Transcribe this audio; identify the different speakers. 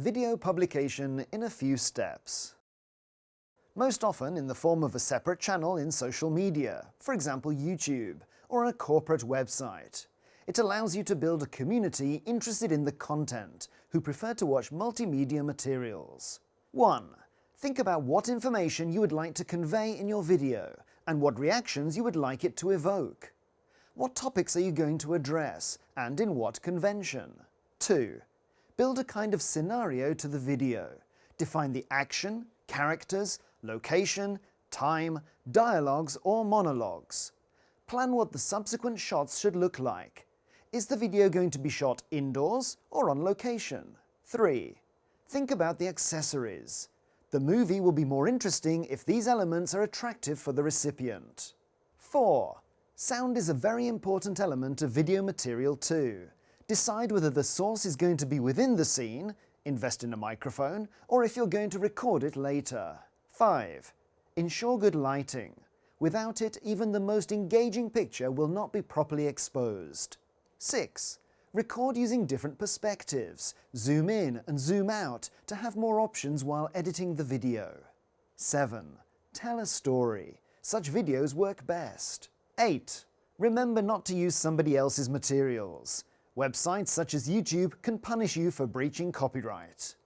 Speaker 1: Video publication in a few steps. Most often in the form of a separate channel in social media, for example YouTube, or a corporate website. It allows you to build a community interested in the content, who prefer to watch multimedia materials. 1. Think about what information you would like to convey in your video, and what reactions you would like it to evoke. What topics are you going to address, and in what convention? 2. Build a kind of scenario to the video. Define the action, characters, location, time, dialogues or monologues. Plan what the subsequent shots should look like. Is the video going to be shot indoors or on location? 3. Think about the accessories. The movie will be more interesting if these elements are attractive for the recipient. 4. Sound is a very important element of video material too. Decide whether the source is going to be within the scene, invest in a microphone, or if you're going to record it later. 5. Ensure good lighting. Without it, even the most engaging picture will not be properly exposed. 6. Record using different perspectives, zoom in and zoom out to have more options while editing the video. 7. Tell a story. Such videos work best. 8. Remember not to use somebody else's materials. Websites such as YouTube can punish you for breaching copyright.